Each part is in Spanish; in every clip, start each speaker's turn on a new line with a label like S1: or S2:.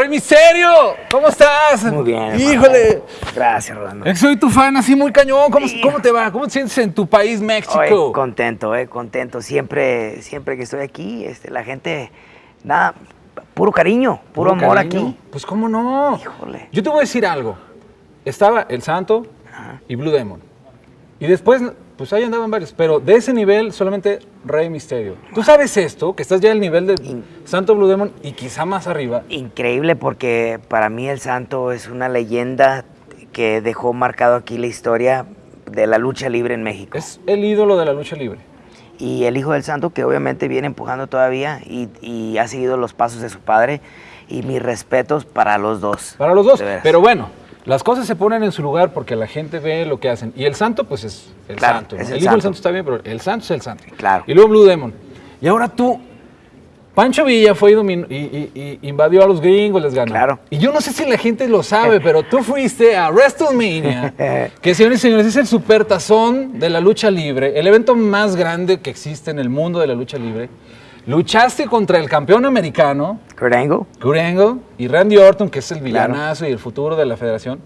S1: ¡Rey Misterio! ¿Cómo estás?
S2: Muy bien.
S1: Híjole.
S2: Gracias, Rolando.
S1: Que soy tu fan así muy cañón. ¿Cómo, cómo te va? ¿Cómo te sientes en tu país, México?
S2: Oye, contento, eh, contento. Siempre, siempre que estoy aquí, este, la gente, nada, puro cariño, puro, amor
S1: cariño.
S2: aquí.
S1: Pues cómo no.
S2: Híjole.
S1: Yo te voy a decir algo. Estaba El Santo
S2: Ajá.
S1: y Blue Demon. Y después, pues ahí andaban varios. Pero de ese nivel, solamente Rey Misterio. ¿Tú sabes esto? Que estás ya al nivel de
S2: In-
S1: Santo Blue Demon y quizá más arriba.
S2: Increíble porque para mí el santo es una leyenda que dejó marcado aquí la historia de la lucha libre en México.
S1: Es el ídolo de la lucha libre.
S2: Y el hijo del santo que obviamente viene empujando todavía y, y ha seguido los pasos de su padre. Y mis respetos para los dos.
S1: Para los dos. Pero bueno, las cosas se ponen en su lugar porque la gente ve lo que hacen. Y el santo, pues es el
S2: Claro,
S1: santo. el,
S2: el
S1: hijo del
S2: santo.
S1: santo está bien, pero el santo es el santo.
S2: Claro.
S1: Y luego Blue Demon. Y ahora tú, Pancho Villa fue y, domin- y- y- y invadió a los gringos, les ganó.
S2: Claro.
S1: Y yo no sé si la gente lo sabe, pero tú fuiste a WrestleMania, que señores y señores es el supertazón de la lucha libre, el evento más grande que existe en el mundo de la lucha libre. Luchaste contra el campeón americano,
S2: Kurt Angle,
S1: Kurt Angle y Randy Orton, que es el
S2: Claro.
S1: villanazo y el futuro de la federación,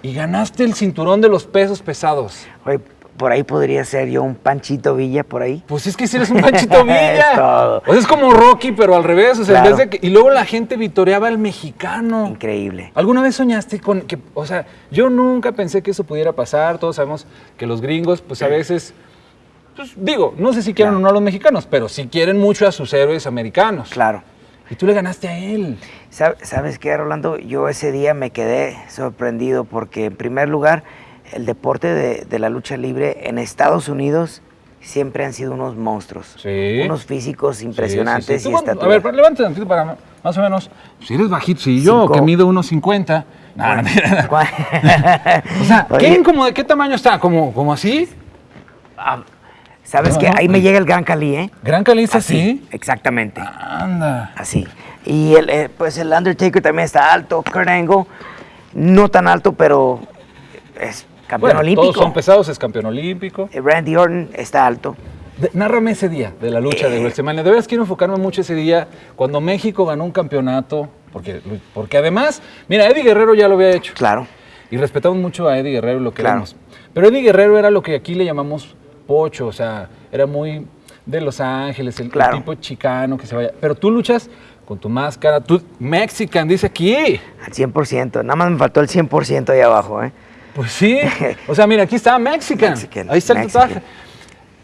S1: y ganaste el cinturón de los pesos pesados.
S2: Oye, por ahí podría ser yo un Panchito Villa por ahí.
S1: Pues es que si eres un Panchito Villa.
S2: Es todo.
S1: O sea, es como Rocky, pero al revés. O sea, en vez de que- y luego la gente vitoreaba al mexicano.
S2: Increíble.
S1: ¿Alguna vez soñaste con que, o sea, yo nunca pensé que eso pudiera pasar? Todos sabemos que los gringos, pues a veces, pues, digo, no sé si quieren
S2: Claro.
S1: o no a los mexicanos, pero sí quieren mucho a sus héroes americanos.
S2: Claro.
S1: Y tú le ganaste a él.
S2: Sab- ¿Sabes qué, Rolando? Yo ese día me quedé sorprendido porque, en primer lugar, el deporte de, de la lucha libre en Estados Unidos siempre han sido unos monstruos.
S1: Sí.
S2: Unos físicos
S1: Sí, sí,
S2: impresionantes
S1: sí. Tú
S2: y estatura.
S1: A ver, levante tantito para más o menos. Si eres bajito, si yo,
S2: Cinco.
S1: que mido unos 50. No, no, mira. O sea, ¿quién como de qué tamaño está? ¿Como, como así?
S2: ah, ¿Sabes
S1: No,
S2: qué?
S1: no,
S2: Ahí me llega el Gran Cali, ¿eh?
S1: ¿Gran caliza así?
S2: Exactamente.
S1: Anda.
S2: Así. Y el, eh, pues el Undertaker también está alto. Kurt Angle, no tan alto, pero es campeón
S1: Bueno,
S2: olímpico.
S1: todos son pesados, es campeón olímpico.
S2: Eh, Randy Orton está alto.
S1: De- nárrame ese día de la lucha de
S2: Eh.
S1: WrestleMania. De veras quiero enfocarme mucho ese día cuando México ganó un campeonato. Porque, porque además, mira, Eddie Guerrero ya lo había hecho.
S2: Claro.
S1: Y respetamos mucho a Eddie Guerrero y lo
S2: Claro.
S1: queremos. Pero Eddie Guerrero era lo que aquí le llamamos pocho, o sea, era muy de Los Ángeles, el, el
S2: Claro.
S1: tipo chicano que se vaya. Pero tú luchas con tu máscara, tú, Mexican, dice aquí.
S2: Al 100%. Nada más me faltó el 100% ahí abajo, ¿eh?
S1: Pues sí. O sea, mira, aquí está Mexican.
S2: Mexican,
S1: Ahí está el
S2: Mexican.
S1: tatuaje.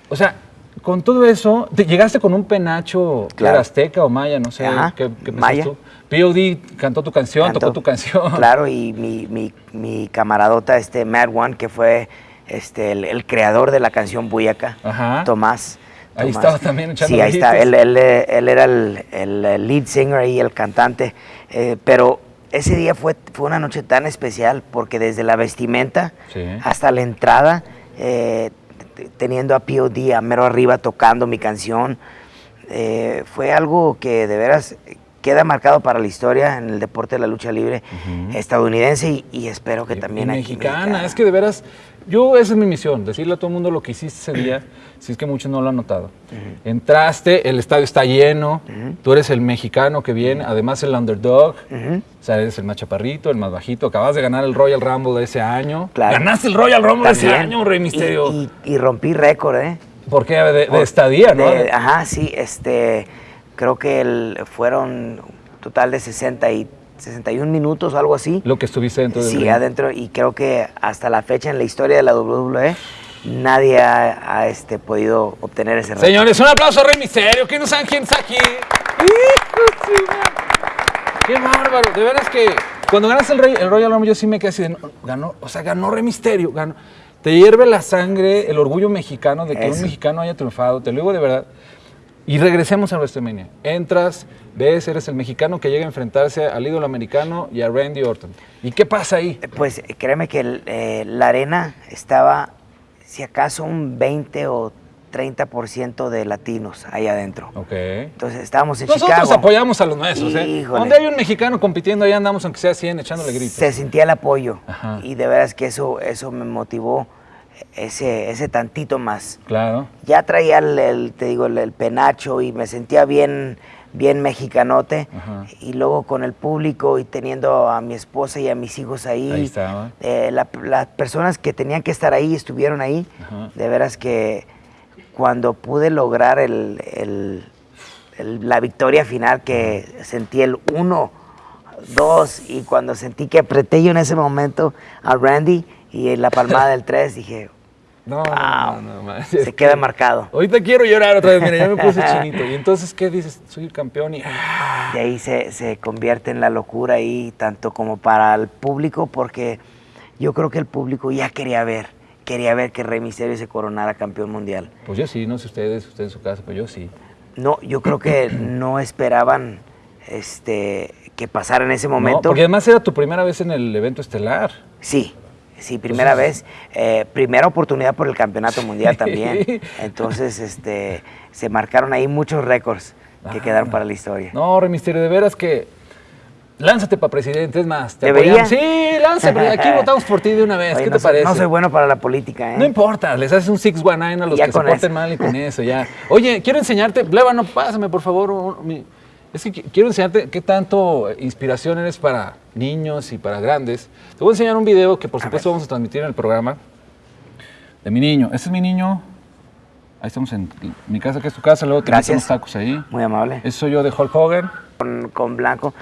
S1: O sea, con todo eso, te llegaste con un penacho
S2: Claro.
S1: azteca o maya, no sé.
S2: Ajá,
S1: ¿Qué, qué
S2: maya.
S1: tú? POD cantó tu canción,
S2: Cantó.
S1: tocó tu canción.
S2: Claro, y mi, mi, mi camaradota, este Mad One, que fue este, el, el creador de la canción Buyaka,
S1: Ajá.
S2: Tomás.
S1: Ahí
S2: Tomás.
S1: estaba también echando
S2: Sí, ahí está. Él, él, él era el, el lead singer y el cantante. eh, pero ese día fue, fue una noche tan especial porque desde la vestimenta
S1: Sí.
S2: hasta la entrada, eh, teniendo a POD a mero arriba tocando mi canción, eh, fue algo que de veras queda marcado para la historia en el deporte de la lucha libre estadounidense y, y espero que
S1: Y-
S2: también
S1: y
S2: aquí
S1: mexicana. Es que de veras, yo esa es mi misión, decirle a todo el mundo lo que hiciste ese día, si es que muchos no lo han notado. Entraste, el estadio está lleno, tú eres el mexicano que viene, además el underdog, o sea, eres el más chaparrito, el más bajito, acabas de ganar el Royal Rumble de ese año.
S2: Claro.
S1: Ganaste el Royal Rumble de ese año, Rey Misterio.
S2: Y, rompí récord, ¿eh?
S1: ¿Por qué? De, de estadía, ¿no?
S2: De- ajá, sí, este, creo que el- fueron un total de 60 y 61 minutos o algo así.
S1: Lo que estuviste dentro del
S2: Sí,
S1: ring.
S2: adentro, y creo que hasta la fecha en la historia de la WWE nadie ha, ha, este, podido obtener ese récord.
S1: Señores, un aplauso a Rey Misterio. ¿Quién no saben quién está aquí? ¡Qué bárbaro! De veras que cuando ganas el, Rey, el Royal Rumble yo sí me quedé así de, no, ganó, o sea, ganó Rey Misterio. Ganó. Te hierve la sangre, el orgullo mexicano de que un mexicano haya triunfado. Te lo digo de verdad. Y regresemos a WrestleMania. Entras, ves, eres el mexicano que llega a enfrentarse al ídolo americano y a Randy Orton. ¿Y qué pasa ahí?
S2: Pues eh, créeme que el, eh, la arena estaba, si acaso, un 20 o 30% de latinos ahí adentro.
S1: Ok.
S2: Entonces estábamos en
S1: Nosotros
S2: Chicago.
S1: apoyamos a los nuestros, ¿eh? Donde hay un mexicano compitiendo, ahí andamos, aunque sea 100, echándole gritos.
S2: Se sentía el apoyo.
S1: Ajá.
S2: Y de veras que eso, eso me motivó ese, ese tantito más.
S1: Claro.
S2: Ya traía el, el, te digo, el, el penacho y me sentía bien, bien mexicanote.
S1: Ajá.
S2: Y luego con el público y teniendo a mi esposa y a mis hijos ahí.
S1: Ahí
S2: eh, la- las personas que tenían que estar ahí estuvieron ahí.
S1: Ajá.
S2: De veras que cuando pude lograr el- el- la victoria final, que sentí el uno, dos, y cuando sentí que apreté yo en ese momento a Randy y en la palmada del tres, dije,
S1: No,
S2: Wow.
S1: no, no,
S2: se queda marcado.
S1: Ahorita quiero llorar otra vez, mira, ya me puse chinito. Y entonces, ¿qué dices? Soy el campeón y... ¡ah!
S2: De ahí se, se convierte en la locura ahí, tanto como para el público, porque yo creo que el público ya quería ver, quería ver que Rey Misterio se coronara campeón mundial.
S1: Pues yo sí, no sé ustedes, ustedes en su casa, pero yo sí.
S2: No, yo creo que no esperaban este, que pasara en ese momento.
S1: porque además era tu primera vez en el evento estelar.
S2: Sí, sí, primera vez, eh, primera oportunidad por el campeonato mundial
S1: Sí.
S2: también. Entonces, este, se marcaron ahí muchos récords que
S1: Ah.
S2: quedaron para la historia.
S1: No, Rey Misterio, de veras que... Lánzate para presidente, es más. Te
S2: ¿Debería?
S1: apoyamos. Sí, lánzate, aquí votamos por ti de una vez.
S2: Oye,
S1: ¿Qué
S2: no
S1: te
S2: soy-
S1: parece?
S2: No soy bueno para la política, ¿eh?
S1: No importa, les haces un 619 a los
S2: Ya
S1: que se porten
S2: eso.
S1: mal y con eso, ya. Oye, quiero enseñarte, Blevano, pásame por favor. un- es que qui- quiero enseñarte qué tanto inspiración eres para niños y para grandes. Te voy a enseñar un video que por supuesto vamos a transmitir en el programa de mi niño. Este es mi niño. Ahí estamos en mi casa, que es tu casa, luego te unos tacos ahí.
S2: Muy amable.
S1: Ese soy yo de Hulk Hogan.
S2: Con, con blanco.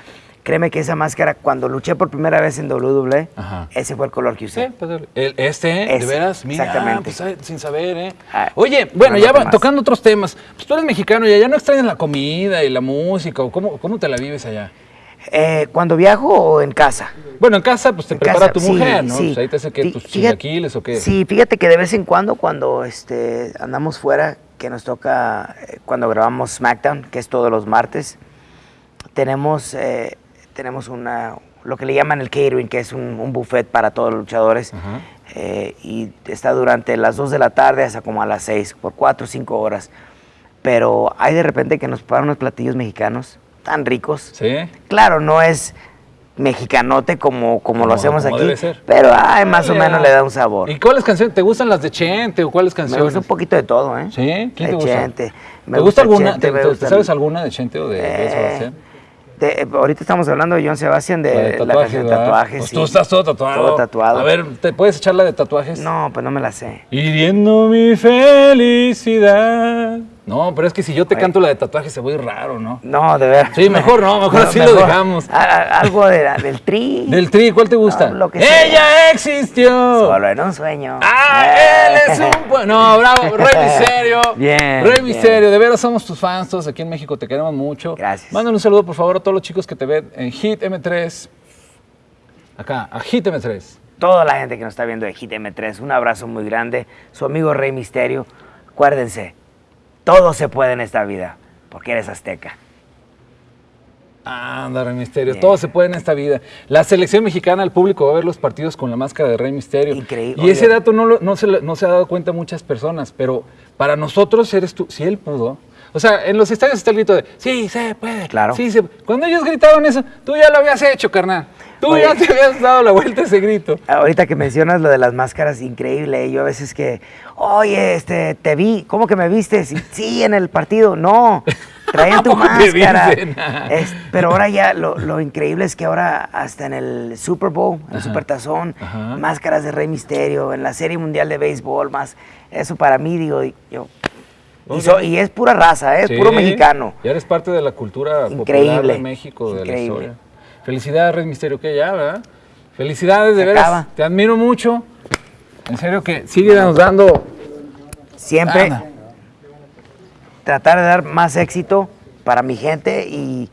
S2: Créeme que esa máscara, cuando luché por primera vez en WWE,
S1: Ajá.
S2: ese fue el color que usé.
S1: Sí, pues, el- este, ¿eh? de
S2: Ese,
S1: veras, mira,
S2: exactamente.
S1: pues, sin saber, ¿eh?
S2: Ah,
S1: Oye, bueno,
S2: no
S1: ya va- tocando otros temas, pues tú eres mexicano y allá no extrañas la comida y la música, o cómo, cómo te la vives allá.
S2: Eh, ¿Cuando viajo o en casa?
S1: Bueno, en casa, pues te
S2: En
S1: prepara
S2: casa,
S1: tu
S2: sí,
S1: mujer, ¿no?
S2: sí.
S1: Pues ahí te hace que tus
S2: fíjate-
S1: chilaquiles o qué.
S2: Sí, fíjate que de vez en cuando, cuando este, andamos fuera, que nos toca, eh, cuando grabamos SmackDown, que es todos los martes, tenemos, eh, tenemos una, lo que le llaman el catering, que es un, un buffet para todos los luchadores.
S1: Ajá.
S2: eh, y está durante las 2 de la tarde hasta como a las 6, por 4 o 5 horas. Pero hay de repente que nos preparan unos platillos mexicanos tan ricos.
S1: ¿Sí?
S2: Claro, no es mexicanote como, como,
S1: Como-
S2: lo hacemos
S1: como
S2: aquí, pero ay, más o
S1: Ay,
S2: menos
S1: ya.
S2: le da un sabor.
S1: ¿Y cuáles canciones? ¿Te gustan las de Chente o cuáles
S2: Me
S1: canciones?
S2: gusta un poquito de todo, ¿eh?
S1: ¿Sí? ¿Quién te
S2: De
S1: gusta?
S2: Chente, me
S1: ¿Te gusta alguna?
S2: Chente,
S1: ¿Te-
S2: me
S1: te-
S2: gusta-
S1: ¿Sabes alguna de Chente o de,
S2: Eh, de- eh, ahorita estamos hablando de John Sebastián, de
S1: La
S2: canción de tatuajes.
S1: Pues
S2: sí.
S1: tú estás todo tatuado.
S2: Todo tatuado.
S1: A ver, ¿te puedes echar la de tatuajes?
S2: No, pues no me la sé.
S1: Hiriendo mi felicidad. No, pero es que si yo te canto la de tatuajes se ir raro, ¿no?
S2: No, de ver.
S1: Sí, mejor no, mejor así lo dejamos.
S2: a- a- algo de la- del tri.
S1: Del tri, ¿cuál te gusta?
S2: No, lo que sea.
S1: ¡Ella existió!
S2: Solo en un sueño.
S1: ¡Ah,
S2: Eh.
S1: él es un. No, bravo, Rey Misterio.
S2: Bien,
S1: Rey. Misterio, de veras somos tus fans, todos aquí en México, te queremos mucho.
S2: Gracias.
S1: Mándale un saludo, por favor, a todos los chicos que te ven en Hit M3. Acá, a Hit M3.
S2: Toda la gente que nos está viendo de Hit M3, un abrazo muy grande. Su amigo Rey Misterio. Acuérdense, todo se puede en esta vida, porque eres azteca.
S1: Anda, Rey Misterio. Todo se puede en esta vida. La selección mexicana, el público va a ver los partidos con la máscara de Rey Misterio.
S2: Increíble.
S1: Y ese dato no, lo- no, se, no se ha dado cuenta muchas personas, pero para nosotros eres tú. Si él pudo. O sea, en los estadios está el grito de, sí, se puede.
S2: Claro.
S1: Sí, se Cuando ellos gritaban eso, tú ya lo habías hecho, carnal. Tú
S2: Oye.
S1: ya te habías dado la vuelta a ese grito.
S2: Ahorita que mencionas lo de las máscaras, increíble. Yo a veces que, oye, este, te vi, ¿cómo que me viste? Sí, sí, en el partido. No, traían tu
S1: ¿A poco te
S2: máscara. Es- pero ahora ya lo, lo increíble es que ahora hasta en el Super Bowl, en el. Supertazón, máscaras de Rey Misterio, en la Serie Mundial de Béisbol, más. Eso para mí, digo, yo. Y,
S1: Ok.
S2: so- y es pura raza, ¿eh? es
S1: Sí,
S2: puro mexicano.
S1: Ya eres parte de la cultura popular de México, de la
S2: increíble.
S1: historia. Felicidades, Rey Misterio, que ya, ¿verdad? Felicidades, de veras. Te admiro mucho. En serio que sigue nos dando.
S2: Siempre tratar de dar más éxito para mi gente y,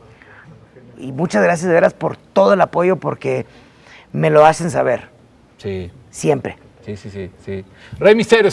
S2: y muchas gracias de veras por todo el apoyo porque me lo hacen saber,
S1: Sí,
S2: siempre.
S1: sí, sí, sí. sí. Rey Misterio,